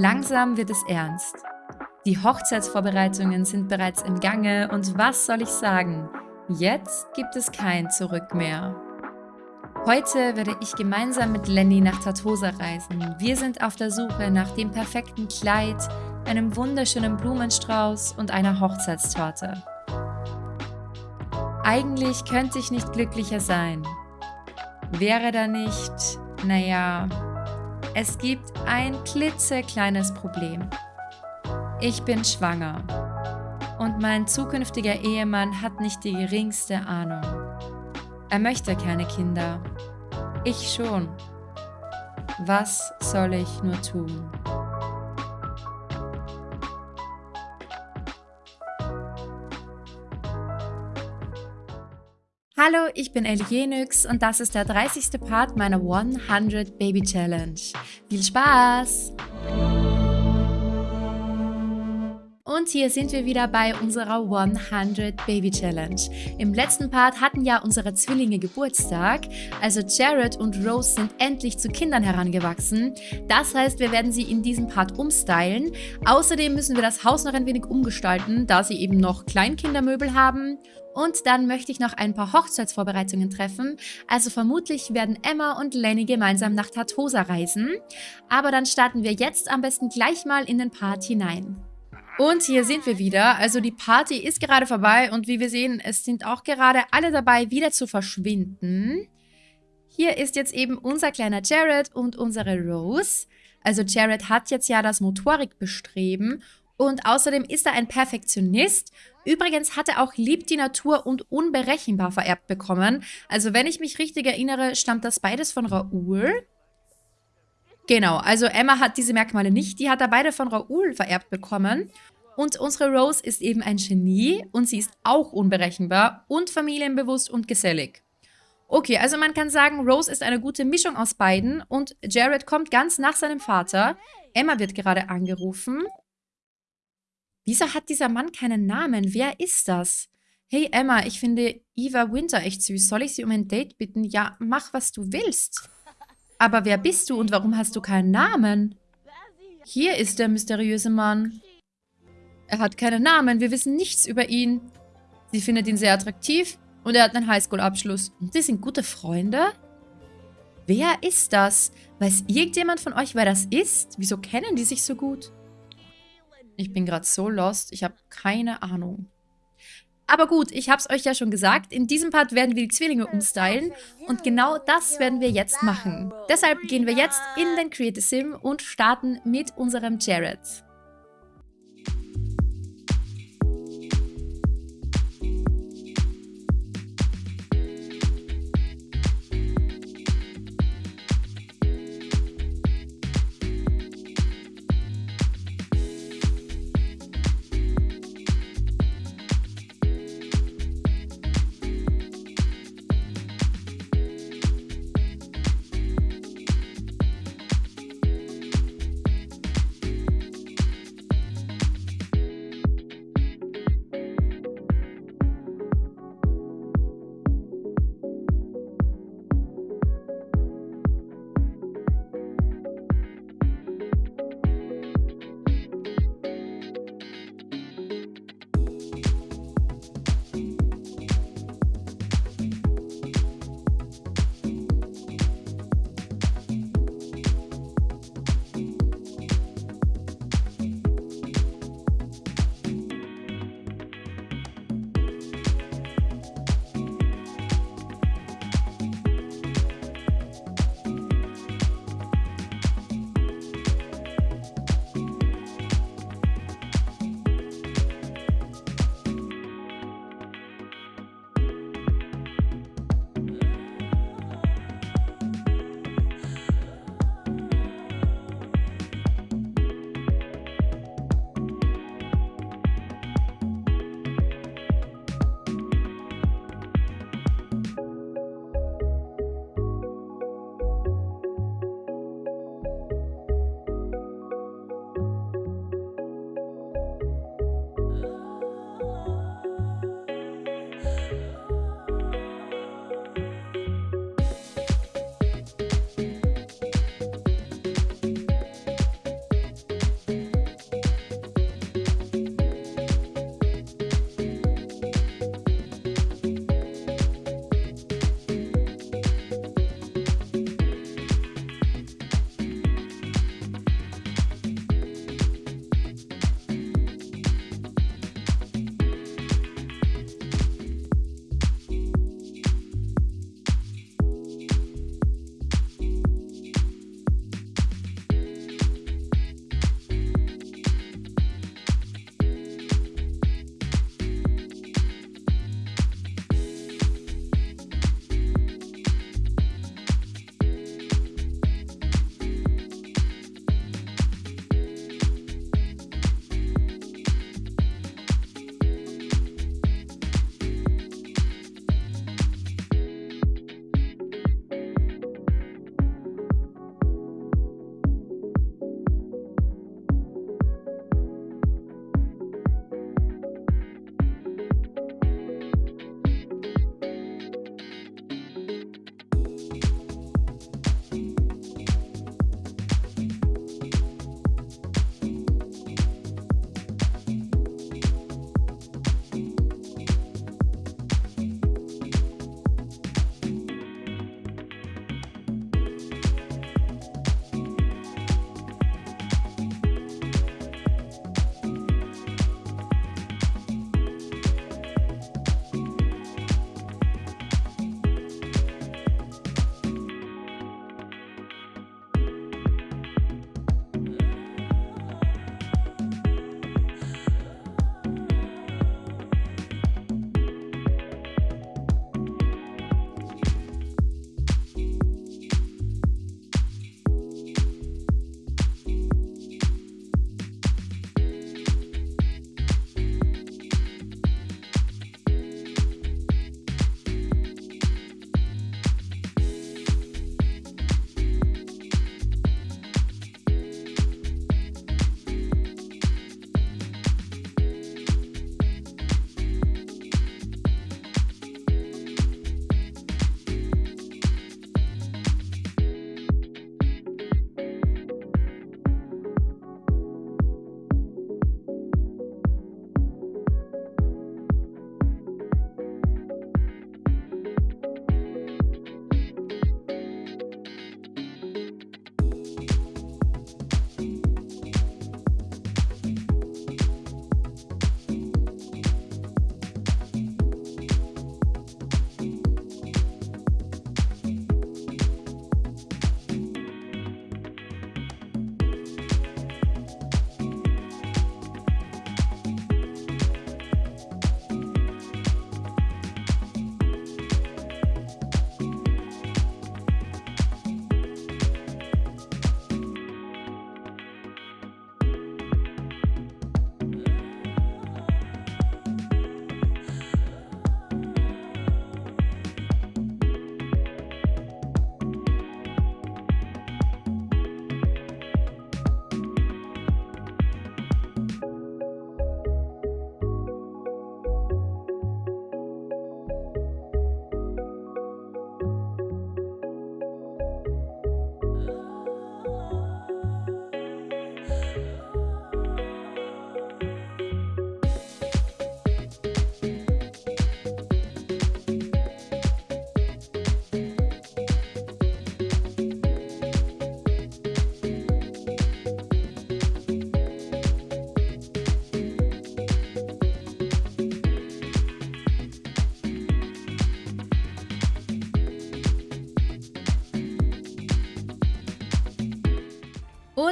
Langsam wird es ernst. Die Hochzeitsvorbereitungen sind bereits im Gange und was soll ich sagen? Jetzt gibt es kein Zurück mehr. Heute werde ich gemeinsam mit Lenny nach Tartosa reisen. Wir sind auf der Suche nach dem perfekten Kleid, einem wunderschönen Blumenstrauß und einer Hochzeitstorte. Eigentlich könnte ich nicht glücklicher sein. Wäre da nicht, naja, es gibt ein klitzekleines Problem. Ich bin schwanger. Und mein zukünftiger Ehemann hat nicht die geringste Ahnung. Er möchte keine Kinder. Ich schon. Was soll ich nur tun? Hallo, ich bin Elienix und das ist der 30. Part meiner 100 Baby Challenge. Viel Spaß! Und hier sind wir wieder bei unserer 100 Baby Challenge. Im letzten Part hatten ja unsere Zwillinge Geburtstag, also Jared und Rose sind endlich zu Kindern herangewachsen. Das heißt, wir werden sie in diesem Part umstylen. Außerdem müssen wir das Haus noch ein wenig umgestalten, da sie eben noch Kleinkindermöbel haben. Und dann möchte ich noch ein paar Hochzeitsvorbereitungen treffen. Also vermutlich werden Emma und Lenny gemeinsam nach Tartosa reisen. Aber dann starten wir jetzt am besten gleich mal in den Part hinein. Und hier sind wir wieder. Also die Party ist gerade vorbei und wie wir sehen, es sind auch gerade alle dabei, wieder zu verschwinden. Hier ist jetzt eben unser kleiner Jared und unsere Rose. Also Jared hat jetzt ja das Motorikbestreben und außerdem ist er ein Perfektionist. Übrigens hat er auch Lieb die Natur und unberechenbar vererbt bekommen. Also wenn ich mich richtig erinnere, stammt das beides von Raoul. Genau, also Emma hat diese Merkmale nicht. Die hat er beide von Raoul vererbt bekommen. Und unsere Rose ist eben ein Genie und sie ist auch unberechenbar und familienbewusst und gesellig. Okay, also man kann sagen, Rose ist eine gute Mischung aus beiden und Jared kommt ganz nach seinem Vater. Emma wird gerade angerufen. Wieso hat dieser Mann keinen Namen? Wer ist das? Hey Emma, ich finde Eva Winter echt süß. Soll ich sie um ein Date bitten? Ja, mach, was du willst. Aber wer bist du und warum hast du keinen Namen? Hier ist der mysteriöse Mann. Er hat keinen Namen, wir wissen nichts über ihn. Sie findet ihn sehr attraktiv und er hat einen Highschool-Abschluss. Und sie sind gute Freunde? Wer ist das? Weiß irgendjemand von euch, wer das ist? Wieso kennen die sich so gut? Ich bin gerade so lost, ich habe keine Ahnung. Aber gut, ich habe es euch ja schon gesagt, in diesem Part werden wir die Zwillinge umstylen und genau das werden wir jetzt machen. Deshalb gehen wir jetzt in den Creative Sim und starten mit unserem Jared.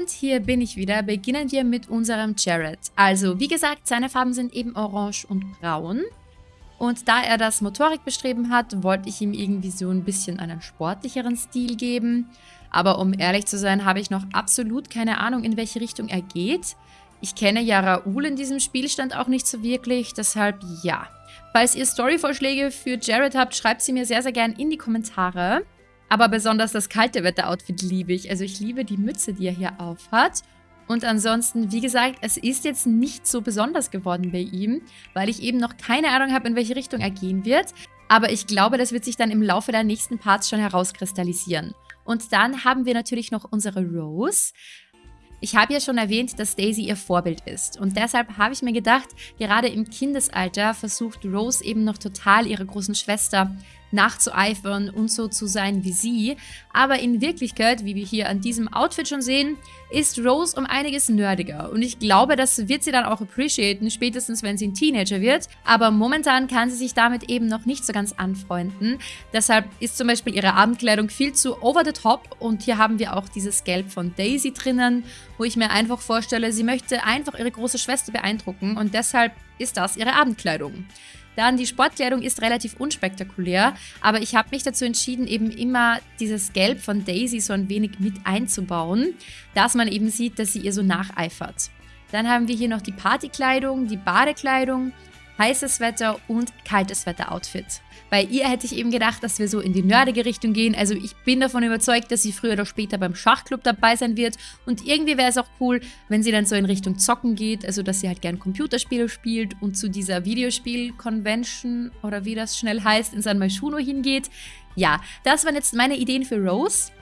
Und hier bin ich wieder. Beginnen wir mit unserem Jared. Also, wie gesagt, seine Farben sind eben orange und braun. Und da er das Motorik bestreben hat, wollte ich ihm irgendwie so ein bisschen einen sportlicheren Stil geben. Aber um ehrlich zu sein, habe ich noch absolut keine Ahnung, in welche Richtung er geht. Ich kenne ja Raoul in diesem Spielstand auch nicht so wirklich, deshalb ja. Falls ihr Storyvorschläge für Jared habt, schreibt sie mir sehr, sehr gern in die Kommentare. Aber besonders das kalte Wetter-Outfit liebe ich. Also ich liebe die Mütze, die er hier aufhat. Und ansonsten, wie gesagt, es ist jetzt nicht so besonders geworden bei ihm, weil ich eben noch keine Ahnung habe, in welche Richtung er gehen wird. Aber ich glaube, das wird sich dann im Laufe der nächsten Parts schon herauskristallisieren. Und dann haben wir natürlich noch unsere Rose. Ich habe ja schon erwähnt, dass Daisy ihr Vorbild ist und deshalb habe ich mir gedacht, gerade im Kindesalter versucht Rose eben noch total ihre großen Schwester nachzueifern und so zu sein wie sie. Aber in Wirklichkeit, wie wir hier an diesem Outfit schon sehen, ist Rose um einiges nerdiger. Und ich glaube, das wird sie dann auch appreciaten, spätestens wenn sie ein Teenager wird. Aber momentan kann sie sich damit eben noch nicht so ganz anfreunden. Deshalb ist zum Beispiel ihre Abendkleidung viel zu over the top. Und hier haben wir auch dieses Gelb von Daisy drinnen, wo ich mir einfach vorstelle, sie möchte einfach ihre große Schwester beeindrucken. Und deshalb ist das ihre Abendkleidung. Dann die Sportkleidung ist relativ unspektakulär, aber ich habe mich dazu entschieden, eben immer dieses Gelb von Daisy so ein wenig mit einzubauen, dass man eben sieht, dass sie ihr so nacheifert. Dann haben wir hier noch die Partykleidung, die Badekleidung, heißes Wetter und kaltes Wetter-Outfit. Bei ihr hätte ich eben gedacht, dass wir so in die nerdige Richtung gehen. Also ich bin davon überzeugt, dass sie früher oder später beim Schachclub dabei sein wird. Und irgendwie wäre es auch cool, wenn sie dann so in Richtung Zocken geht. Also dass sie halt gern Computerspiele spielt und zu dieser Videospiel-Convention oder wie das schnell heißt, in San Myshuno hingeht. Ja, das waren jetzt meine Ideen für Rose.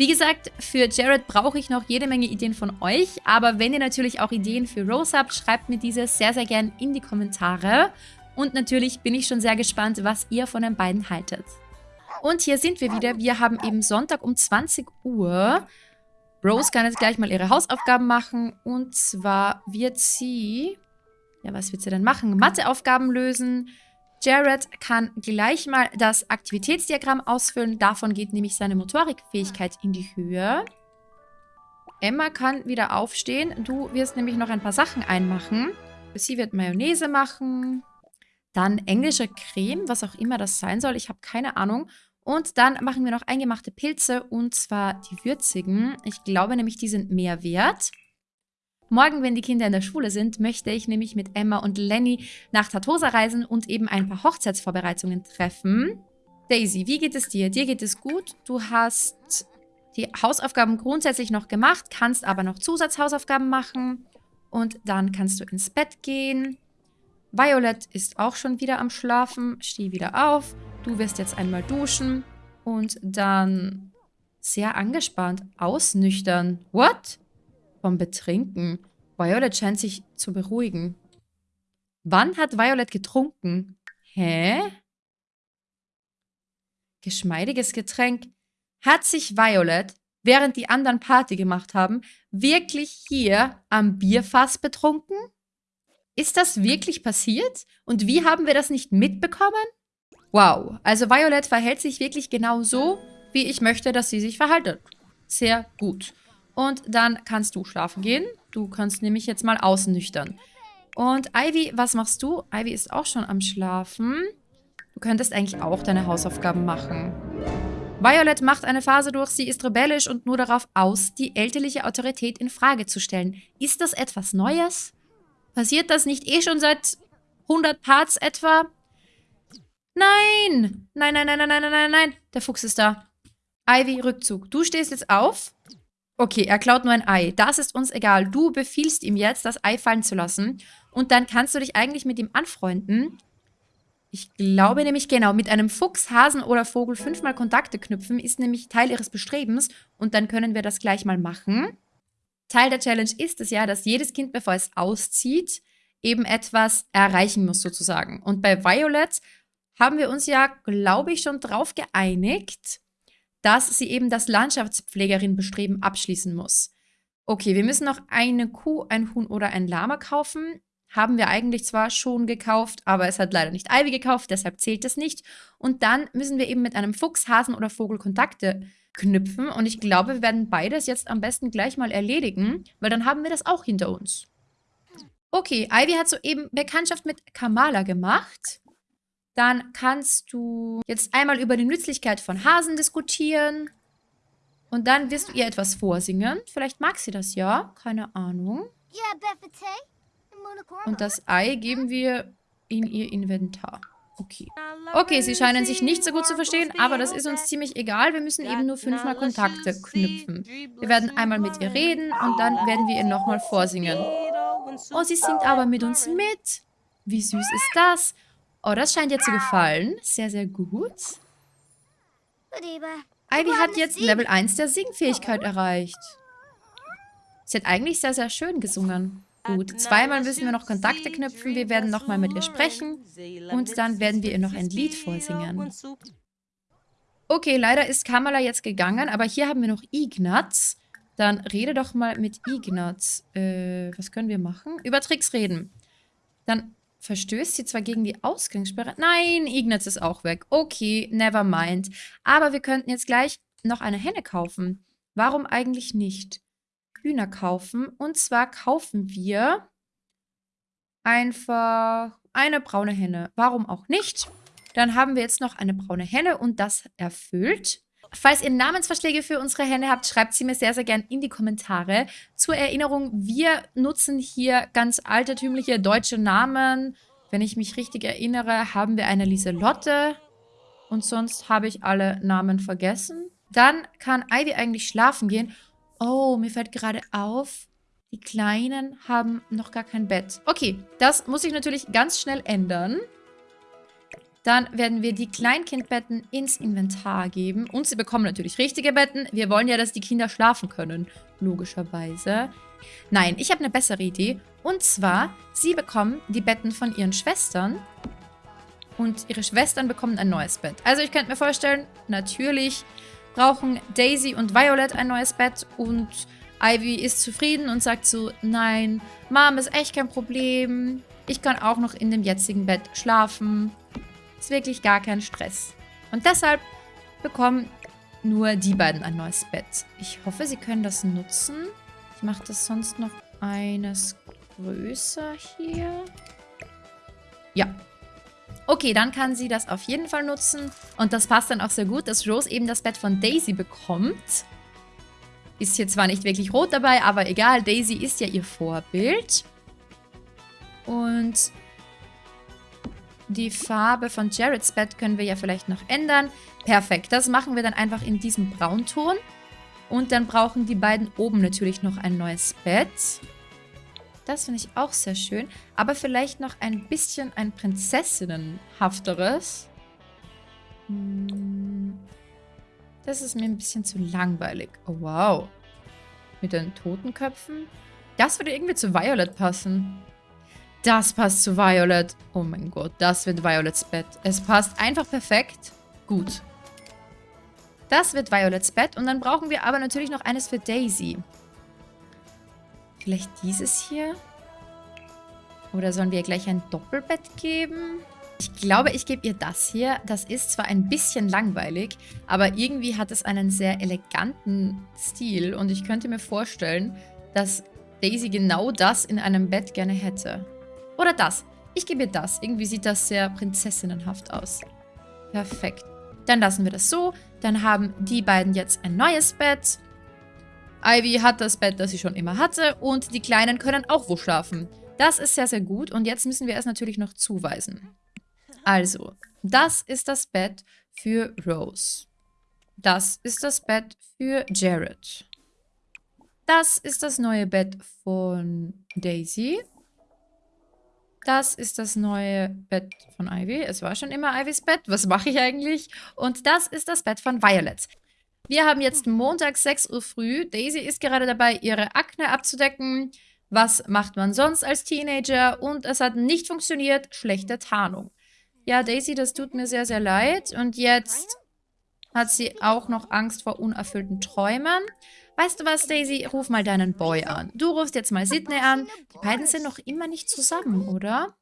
Wie gesagt, für Jared brauche ich noch jede Menge Ideen von euch, aber wenn ihr natürlich auch Ideen für Rose habt, schreibt mir diese sehr, sehr gern in die Kommentare. Und natürlich bin ich schon sehr gespannt, was ihr von den beiden haltet. Und hier sind wir wieder. Wir haben eben Sonntag um 20 Uhr. Rose kann jetzt gleich mal ihre Hausaufgaben machen. Und zwar wird sie... Ja, was wird sie denn machen? Matheaufgaben lösen. Jared kann gleich mal das Aktivitätsdiagramm ausfüllen. Davon geht nämlich seine Motorikfähigkeit in die Höhe. Emma kann wieder aufstehen. Du wirst nämlich noch ein paar Sachen einmachen. Sie wird Mayonnaise machen. Dann englische Creme, was auch immer das sein soll. Ich habe keine Ahnung. Und dann machen wir noch eingemachte Pilze und zwar die würzigen. Ich glaube nämlich, die sind mehr wert. Morgen, wenn die Kinder in der Schule sind, möchte ich nämlich mit Emma und Lenny nach Tatosa reisen und eben ein paar Hochzeitsvorbereitungen treffen. Daisy, wie geht es dir? Dir geht es gut. Du hast die Hausaufgaben grundsätzlich noch gemacht, kannst aber noch Zusatzhausaufgaben machen. Und dann kannst du ins Bett gehen. Violet ist auch schon wieder am Schlafen. Steh wieder auf. Du wirst jetzt einmal duschen. Und dann sehr angespannt ausnüchtern. What? Vom Betrinken. Violet scheint sich zu beruhigen. Wann hat Violet getrunken? Hä? Geschmeidiges Getränk. Hat sich Violet, während die anderen Party gemacht haben, wirklich hier am Bierfass betrunken? Ist das wirklich passiert? Und wie haben wir das nicht mitbekommen? Wow, also Violet verhält sich wirklich genau so, wie ich möchte, dass sie sich verhaltet. Sehr gut. Und dann kannst du schlafen gehen. Du kannst nämlich jetzt mal ausnüchtern. Und Ivy, was machst du? Ivy ist auch schon am Schlafen. Du könntest eigentlich auch deine Hausaufgaben machen. Violet macht eine Phase durch, sie ist rebellisch und nur darauf aus, die elterliche Autorität in Frage zu stellen. Ist das etwas Neues? Passiert das nicht eh schon seit 100 Parts etwa? Nein! Nein, nein, nein, nein, nein, nein, nein. Der Fuchs ist da. Ivy, Rückzug. Du stehst jetzt auf. Okay, er klaut nur ein Ei. Das ist uns egal. Du befiehlst ihm jetzt, das Ei fallen zu lassen. Und dann kannst du dich eigentlich mit ihm anfreunden. Ich glaube nämlich, genau, mit einem Fuchs, Hasen oder Vogel fünfmal Kontakte knüpfen ist nämlich Teil ihres Bestrebens. Und dann können wir das gleich mal machen. Teil der Challenge ist es ja, dass jedes Kind, bevor es auszieht, eben etwas erreichen muss sozusagen. Und bei Violet haben wir uns ja, glaube ich, schon drauf geeinigt, dass sie eben das Landschaftspflegerin-Bestreben abschließen muss. Okay, wir müssen noch eine Kuh, ein Huhn oder ein Lama kaufen. Haben wir eigentlich zwar schon gekauft, aber es hat leider nicht Ivy gekauft, deshalb zählt das nicht. Und dann müssen wir eben mit einem Fuchs, Hasen oder Vogel Kontakte knüpfen. Und ich glaube, wir werden beides jetzt am besten gleich mal erledigen, weil dann haben wir das auch hinter uns. Okay, Ivy hat soeben Bekanntschaft mit Kamala gemacht. Dann kannst du jetzt einmal über die Nützlichkeit von Hasen diskutieren. Und dann wirst du ihr etwas vorsingen. Vielleicht mag sie das ja. Keine Ahnung. Und das Ei geben wir in ihr Inventar. Okay. Okay, sie scheinen sich nicht so gut zu verstehen, aber das ist uns ziemlich egal. Wir müssen eben nur fünfmal Kontakte knüpfen. Wir werden einmal mit ihr reden und dann werden wir ihr nochmal vorsingen. Oh, sie singt aber mit uns mit. Wie süß ist das? Oh, das scheint ihr zu gefallen. Sehr, sehr gut. Ivy hat jetzt Level 1 der Singfähigkeit erreicht. Sie hat eigentlich sehr, sehr schön gesungen. Gut, zweimal müssen wir noch Kontakte knüpfen. Wir werden nochmal mit ihr sprechen. Und dann werden wir ihr noch ein Lied vorsingen. Okay, leider ist Kamala jetzt gegangen, aber hier haben wir noch Ignaz. Dann rede doch mal mit Ignaz. Äh, was können wir machen? Über Tricks reden. Dann verstößt sie zwar gegen die Ausgangssperre. Nein, Ignaz ist auch weg. Okay, never mind. Aber wir könnten jetzt gleich noch eine Henne kaufen. Warum eigentlich nicht? Hühner kaufen. Und zwar kaufen wir einfach eine braune Henne. Warum auch nicht? Dann haben wir jetzt noch eine braune Henne und das erfüllt. Falls ihr Namensvorschläge für unsere Henne habt, schreibt sie mir sehr, sehr gern in die Kommentare. Zur Erinnerung, wir nutzen hier ganz altertümliche deutsche Namen. Wenn ich mich richtig erinnere, haben wir eine Lieselotte. Und sonst habe ich alle Namen vergessen. Dann kann Ivy eigentlich schlafen gehen. Oh, mir fällt gerade auf, die Kleinen haben noch gar kein Bett. Okay, das muss ich natürlich ganz schnell ändern. Dann werden wir die Kleinkindbetten ins Inventar geben. Und sie bekommen natürlich richtige Betten. Wir wollen ja, dass die Kinder schlafen können. Logischerweise. Nein, ich habe eine bessere Idee. Und zwar, sie bekommen die Betten von ihren Schwestern. Und ihre Schwestern bekommen ein neues Bett. Also ich könnte mir vorstellen, natürlich brauchen Daisy und Violet ein neues Bett und Ivy ist zufrieden und sagt so, nein, Mom ist echt kein Problem. Ich kann auch noch in dem jetzigen Bett schlafen. Ist wirklich gar kein Stress. Und deshalb bekommen nur die beiden ein neues Bett. Ich hoffe, sie können das nutzen. Ich mache das sonst noch eines größer hier. Ja, Okay, dann kann sie das auf jeden Fall nutzen. Und das passt dann auch sehr gut, dass Rose eben das Bett von Daisy bekommt. Ist hier zwar nicht wirklich rot dabei, aber egal. Daisy ist ja ihr Vorbild. Und die Farbe von Jareds Bett können wir ja vielleicht noch ändern. Perfekt, das machen wir dann einfach in diesem Braunton. Und dann brauchen die beiden oben natürlich noch ein neues Bett. Das finde ich auch sehr schön. Aber vielleicht noch ein bisschen ein Prinzessinnenhafteres. Hm. Das ist mir ein bisschen zu langweilig. Oh, wow. Mit den Totenköpfen. Das würde irgendwie zu Violet passen. Das passt zu Violet. Oh mein Gott, das wird Violets Bett. Es passt einfach perfekt. Gut. Das wird Violets Bett. Und dann brauchen wir aber natürlich noch eines für Daisy. Vielleicht dieses hier? Oder sollen wir ihr gleich ein Doppelbett geben? Ich glaube, ich gebe ihr das hier. Das ist zwar ein bisschen langweilig, aber irgendwie hat es einen sehr eleganten Stil. Und ich könnte mir vorstellen, dass Daisy genau das in einem Bett gerne hätte. Oder das. Ich gebe ihr das. Irgendwie sieht das sehr prinzessinnenhaft aus. Perfekt. Dann lassen wir das so. Dann haben die beiden jetzt ein neues Bett. Ivy hat das Bett, das sie schon immer hatte und die Kleinen können auch wo schlafen. Das ist sehr, sehr gut und jetzt müssen wir es natürlich noch zuweisen. Also, das ist das Bett für Rose. Das ist das Bett für Jared. Das ist das neue Bett von Daisy. Das ist das neue Bett von Ivy. Es war schon immer Ivys Bett. Was mache ich eigentlich? Und das ist das Bett von Violet. Wir haben jetzt Montag 6 Uhr früh. Daisy ist gerade dabei, ihre Akne abzudecken. Was macht man sonst als Teenager? Und es hat nicht funktioniert. Schlechte Tarnung. Ja, Daisy, das tut mir sehr, sehr leid. Und jetzt hat sie auch noch Angst vor unerfüllten Träumen. Weißt du was, Daisy? Ruf mal deinen Boy an. Du rufst jetzt mal Sidney an. Die beiden sind noch immer nicht zusammen, oder?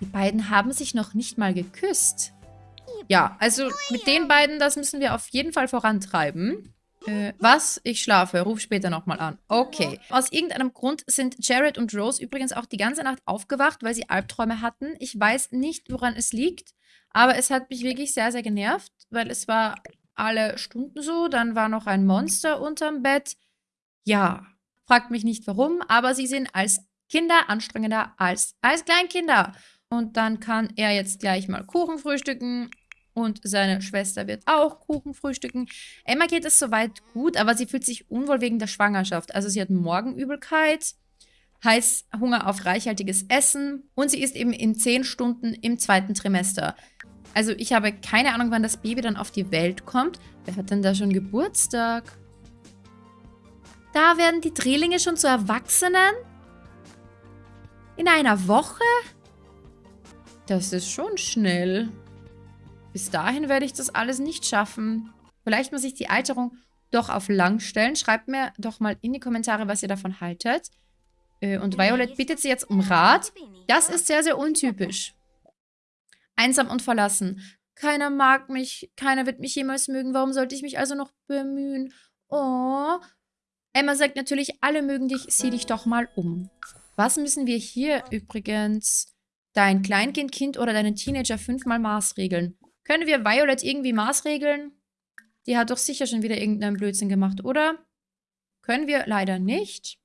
Die beiden haben sich noch nicht mal geküsst. Ja, also mit den beiden, das müssen wir auf jeden Fall vorantreiben. Äh, was? Ich schlafe. Ruf später nochmal an. Okay. Aus irgendeinem Grund sind Jared und Rose übrigens auch die ganze Nacht aufgewacht, weil sie Albträume hatten. Ich weiß nicht, woran es liegt, aber es hat mich wirklich sehr, sehr genervt, weil es war alle Stunden so. Dann war noch ein Monster unterm Bett. Ja, fragt mich nicht warum, aber sie sind als Kinder anstrengender als als Kleinkinder. Und dann kann er jetzt gleich mal Kuchen frühstücken und seine Schwester wird auch Kuchen frühstücken. Emma geht es soweit gut, aber sie fühlt sich unwohl wegen der Schwangerschaft. Also sie hat Morgenübelkeit, Heißhunger auf reichhaltiges Essen und sie ist eben in zehn Stunden im zweiten Trimester. Also ich habe keine Ahnung, wann das Baby dann auf die Welt kommt. Wer hat denn da schon Geburtstag? Da werden die Drehlinge schon zu Erwachsenen? In einer Woche? Das ist schon schnell. Bis dahin werde ich das alles nicht schaffen. Vielleicht muss ich die Alterung doch auf lang stellen. Schreibt mir doch mal in die Kommentare, was ihr davon haltet. Äh, und Violet bittet sie jetzt um Rat. Das ist sehr, sehr untypisch. Einsam und verlassen. Keiner mag mich, keiner wird mich jemals mögen. Warum sollte ich mich also noch bemühen? Oh. Emma sagt natürlich, alle mögen dich, sieh dich doch mal um. Was müssen wir hier übrigens dein Kleinkind, Kind oder deinen Teenager fünfmal maßregeln? Können wir Violet irgendwie maßregeln? Die hat doch sicher schon wieder irgendeinen Blödsinn gemacht, oder? Können wir leider nicht.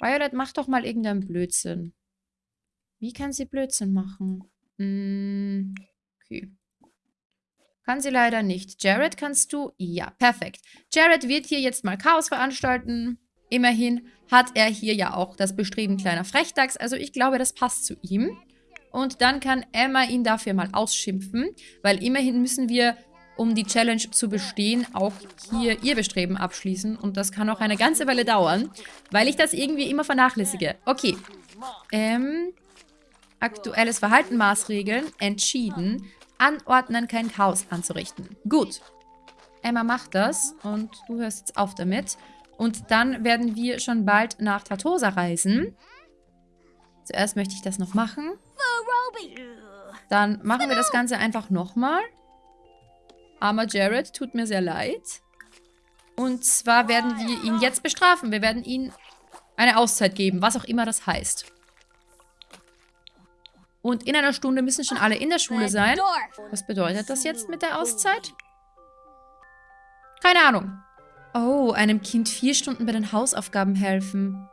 Violet, mach doch mal irgendeinen Blödsinn. Wie kann sie Blödsinn machen? Hm, okay. Kann sie leider nicht. Jared, kannst du? Ja, perfekt. Jared wird hier jetzt mal Chaos veranstalten. Immerhin hat er hier ja auch das Bestreben kleiner Frechdachs. Also ich glaube, das passt zu ihm. Und dann kann Emma ihn dafür mal ausschimpfen, weil immerhin müssen wir, um die Challenge zu bestehen, auch hier ihr Bestreben abschließen. Und das kann auch eine ganze Weile dauern, weil ich das irgendwie immer vernachlässige. Okay. Ähm, aktuelles Verhalten maßregeln, entschieden, anordnen, kein Chaos anzurichten. Gut. Emma macht das und du hörst jetzt auf damit. Und dann werden wir schon bald nach Tartosa reisen. Zuerst möchte ich das noch machen. Dann machen wir das Ganze einfach nochmal. Armer Jared, tut mir sehr leid. Und zwar werden wir ihn jetzt bestrafen. Wir werden ihm eine Auszeit geben, was auch immer das heißt. Und in einer Stunde müssen schon alle in der Schule sein. Was bedeutet das jetzt mit der Auszeit? Keine Ahnung. Oh, einem Kind vier Stunden bei den Hausaufgaben helfen.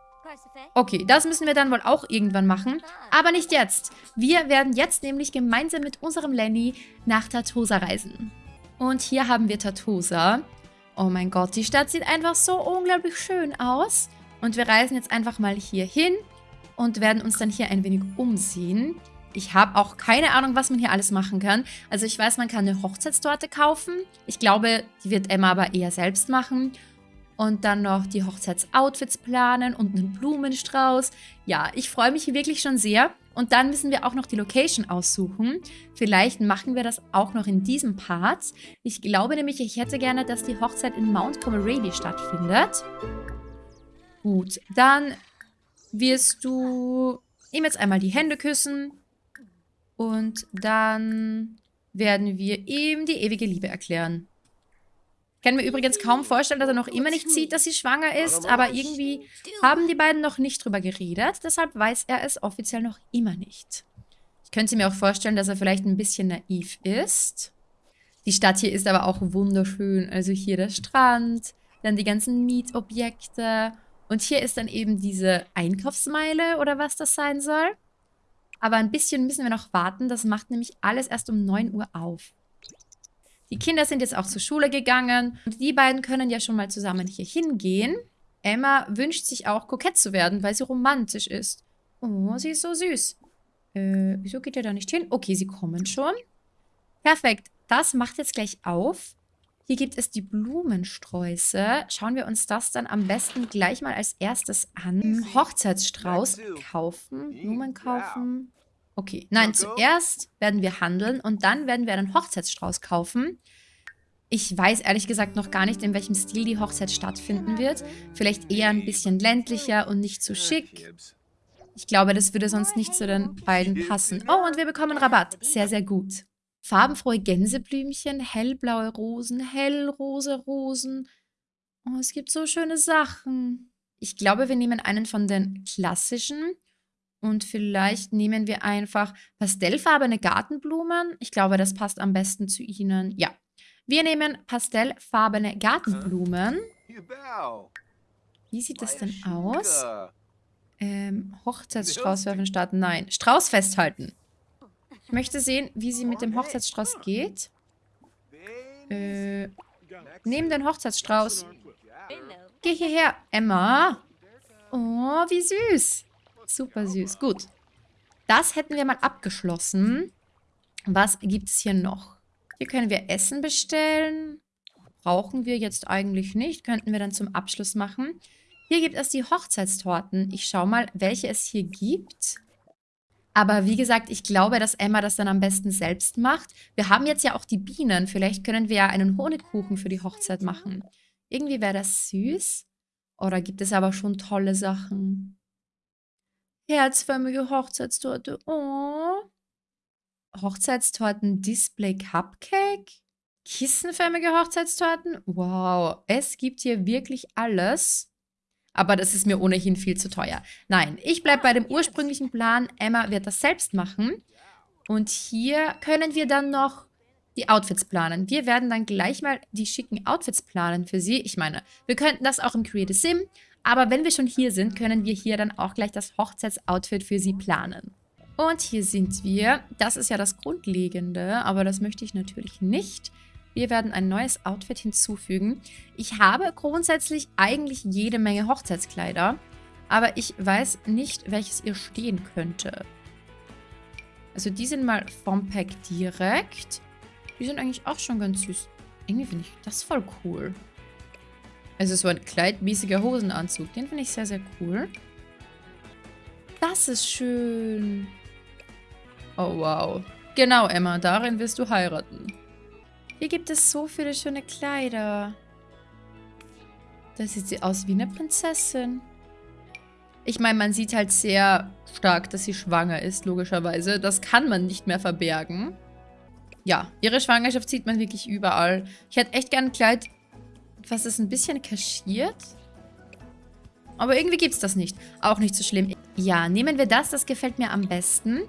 Okay, das müssen wir dann wohl auch irgendwann machen. Aber nicht jetzt. Wir werden jetzt nämlich gemeinsam mit unserem Lenny nach Tartosa reisen. Und hier haben wir Tartosa. Oh mein Gott, die Stadt sieht einfach so unglaublich schön aus. Und wir reisen jetzt einfach mal hier hin und werden uns dann hier ein wenig umsehen. Ich habe auch keine Ahnung, was man hier alles machen kann. Also ich weiß, man kann eine Hochzeitstorte kaufen. Ich glaube, die wird Emma aber eher selbst machen und dann noch die Hochzeitsoutfits planen und einen Blumenstrauß. Ja, ich freue mich wirklich schon sehr. Und dann müssen wir auch noch die Location aussuchen. Vielleicht machen wir das auch noch in diesem Part. Ich glaube nämlich, ich hätte gerne, dass die Hochzeit in Mount Comerady stattfindet. Gut, dann wirst du ihm jetzt einmal die Hände küssen. Und dann werden wir ihm die ewige Liebe erklären kann mir übrigens kaum vorstellen, dass er noch immer nicht sieht, dass sie schwanger ist, aber irgendwie haben die beiden noch nicht drüber geredet, deshalb weiß er es offiziell noch immer nicht. Ich könnte mir auch vorstellen, dass er vielleicht ein bisschen naiv ist. Die Stadt hier ist aber auch wunderschön. Also hier der Strand, dann die ganzen Mietobjekte. Und hier ist dann eben diese Einkaufsmeile oder was das sein soll. Aber ein bisschen müssen wir noch warten. Das macht nämlich alles erst um 9 Uhr auf. Die Kinder sind jetzt auch zur Schule gegangen und die beiden können ja schon mal zusammen hier hingehen. Emma wünscht sich auch, kokett zu werden, weil sie romantisch ist. Oh, sie ist so süß. Äh, wieso geht er da nicht hin? Okay, sie kommen schon. Perfekt. Das macht jetzt gleich auf. Hier gibt es die Blumensträuße. Schauen wir uns das dann am besten gleich mal als erstes an. Hochzeitsstrauß kaufen, Blumen kaufen. Okay, nein, zuerst werden wir handeln und dann werden wir einen Hochzeitsstrauß kaufen. Ich weiß ehrlich gesagt noch gar nicht, in welchem Stil die Hochzeit stattfinden wird. Vielleicht eher ein bisschen ländlicher und nicht zu so schick. Ich glaube, das würde sonst nicht zu den beiden passen. Oh, und wir bekommen Rabatt. Sehr, sehr gut. Farbenfrohe Gänseblümchen, hellblaue Rosen, hellrosa Rosen. Oh, es gibt so schöne Sachen. Ich glaube, wir nehmen einen von den klassischen und vielleicht nehmen wir einfach pastellfarbene Gartenblumen. Ich glaube, das passt am besten zu Ihnen. Ja, wir nehmen pastellfarbene Gartenblumen. Wie sieht das denn aus? Ähm, Hochzeitsstrauß werfen starten. Nein, Strauß festhalten. Ich möchte sehen, wie sie mit dem Hochzeitsstrauß geht. Äh, nehmen den Hochzeitsstrauß. Geh hierher, Emma. Oh, wie süß. Super süß. Gut. Das hätten wir mal abgeschlossen. Was gibt es hier noch? Hier können wir Essen bestellen. Brauchen wir jetzt eigentlich nicht. Könnten wir dann zum Abschluss machen. Hier gibt es die Hochzeitstorten. Ich schaue mal, welche es hier gibt. Aber wie gesagt, ich glaube, dass Emma das dann am besten selbst macht. Wir haben jetzt ja auch die Bienen. Vielleicht können wir ja einen Honigkuchen für die Hochzeit machen. Irgendwie wäre das süß. Oder gibt es aber schon tolle Sachen? Herzförmige Hochzeitstorte. Oh. Hochzeitstorten Display Cupcake. Kissenförmige Hochzeitstorten. Wow, es gibt hier wirklich alles. Aber das ist mir ohnehin viel zu teuer. Nein, ich bleibe bei dem ursprünglichen Plan. Emma wird das selbst machen. Und hier können wir dann noch die Outfits planen. Wir werden dann gleich mal die schicken Outfits planen für sie. Ich meine, wir könnten das auch im Create a Sim. Aber wenn wir schon hier sind, können wir hier dann auch gleich das Hochzeitsoutfit für sie planen. Und hier sind wir. Das ist ja das Grundlegende, aber das möchte ich natürlich nicht. Wir werden ein neues Outfit hinzufügen. Ich habe grundsätzlich eigentlich jede Menge Hochzeitskleider, aber ich weiß nicht, welches ihr stehen könnte. Also die sind mal vom Pack direkt. Die sind eigentlich auch schon ganz süß. Irgendwie finde ich das voll cool. Also so ein kleidmäßiger Hosenanzug. Den finde ich sehr, sehr cool. Das ist schön. Oh, wow. Genau, Emma. Darin wirst du heiraten. Hier gibt es so viele schöne Kleider. Da sieht sie aus wie eine Prinzessin. Ich meine, man sieht halt sehr stark, dass sie schwanger ist, logischerweise. Das kann man nicht mehr verbergen. Ja, ihre Schwangerschaft sieht man wirklich überall. Ich hätte echt gern ein Kleid, was ist ein bisschen kaschiert. Aber irgendwie gibt es das nicht. Auch nicht so schlimm. Ja, nehmen wir das. Das gefällt mir am besten.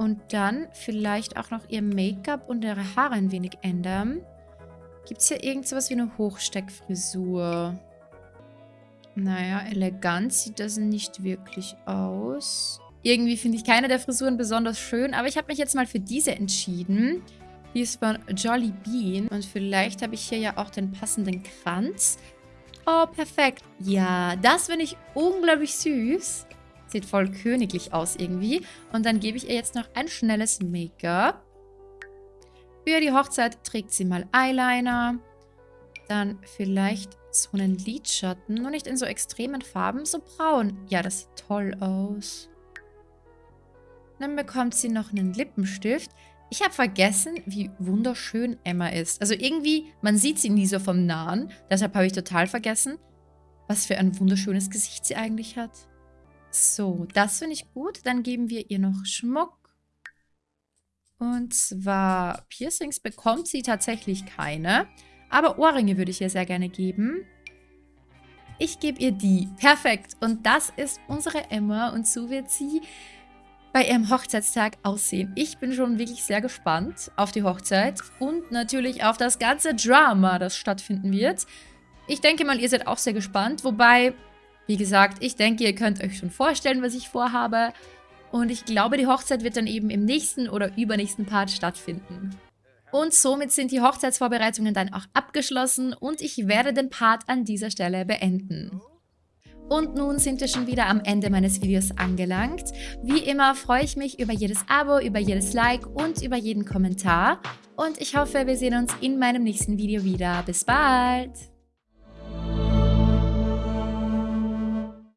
Und dann vielleicht auch noch ihr Make-up und ihre Haare ein wenig ändern. Gibt es hier irgend sowas wie eine Hochsteckfrisur? Naja, elegant sieht das nicht wirklich aus. Irgendwie finde ich keine der Frisuren besonders schön, aber ich habe mich jetzt mal für diese entschieden. Die ist von Jolly Bean und vielleicht habe ich hier ja auch den passenden Kranz. Oh, perfekt. Ja, das finde ich unglaublich süß. Sieht voll königlich aus irgendwie. Und dann gebe ich ihr jetzt noch ein schnelles Make-up. Für die Hochzeit trägt sie mal Eyeliner. Dann vielleicht so einen Lidschatten. Nur nicht in so extremen Farben, so braun. Ja, das sieht toll aus. Dann bekommt sie noch einen Lippenstift. Ich habe vergessen, wie wunderschön Emma ist. Also irgendwie, man sieht sie nie so vom Nahen. Deshalb habe ich total vergessen, was für ein wunderschönes Gesicht sie eigentlich hat. So, das finde ich gut. Dann geben wir ihr noch Schmuck. Und zwar Piercings bekommt sie tatsächlich keine. Aber Ohrringe würde ich ihr sehr gerne geben. Ich gebe ihr die. Perfekt. Und das ist unsere Emma. Und so wird sie bei ihrem Hochzeitstag aussehen. Ich bin schon wirklich sehr gespannt auf die Hochzeit. Und natürlich auf das ganze Drama, das stattfinden wird. Ich denke mal, ihr seid auch sehr gespannt. Wobei wie gesagt, ich denke, ihr könnt euch schon vorstellen, was ich vorhabe. Und ich glaube, die Hochzeit wird dann eben im nächsten oder übernächsten Part stattfinden. Und somit sind die Hochzeitsvorbereitungen dann auch abgeschlossen und ich werde den Part an dieser Stelle beenden. Und nun sind wir schon wieder am Ende meines Videos angelangt. Wie immer freue ich mich über jedes Abo, über jedes Like und über jeden Kommentar. Und ich hoffe, wir sehen uns in meinem nächsten Video wieder. Bis bald!